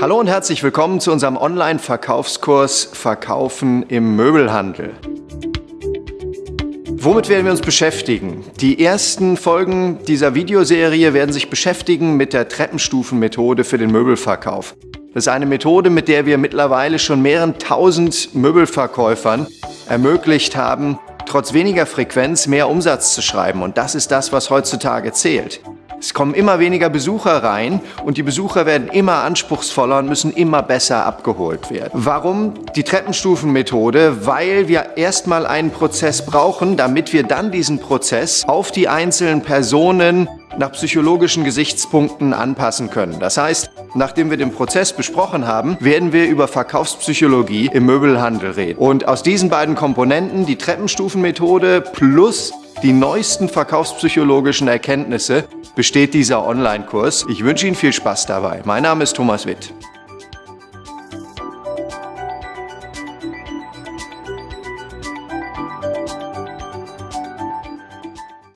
Hallo und herzlich willkommen zu unserem Online-Verkaufskurs Verkaufen im Möbelhandel. Womit werden wir uns beschäftigen? Die ersten Folgen dieser Videoserie werden sich beschäftigen mit der Treppenstufenmethode für den Möbelverkauf. Das ist eine Methode, mit der wir mittlerweile schon mehreren tausend Möbelverkäufern ermöglicht haben, trotz weniger Frequenz mehr Umsatz zu schreiben. Und das ist das, was heutzutage zählt. Es kommen immer weniger Besucher rein und die Besucher werden immer anspruchsvoller und müssen immer besser abgeholt werden. Warum die Treppenstufenmethode? Weil wir erstmal einen Prozess brauchen, damit wir dann diesen Prozess auf die einzelnen Personen nach psychologischen Gesichtspunkten anpassen können. Das heißt, nachdem wir den Prozess besprochen haben, werden wir über Verkaufspsychologie im Möbelhandel reden. Und aus diesen beiden Komponenten, die Treppenstufenmethode plus die neuesten verkaufspsychologischen Erkenntnisse, besteht dieser Online-Kurs. Ich wünsche Ihnen viel Spaß dabei. Mein Name ist Thomas Witt.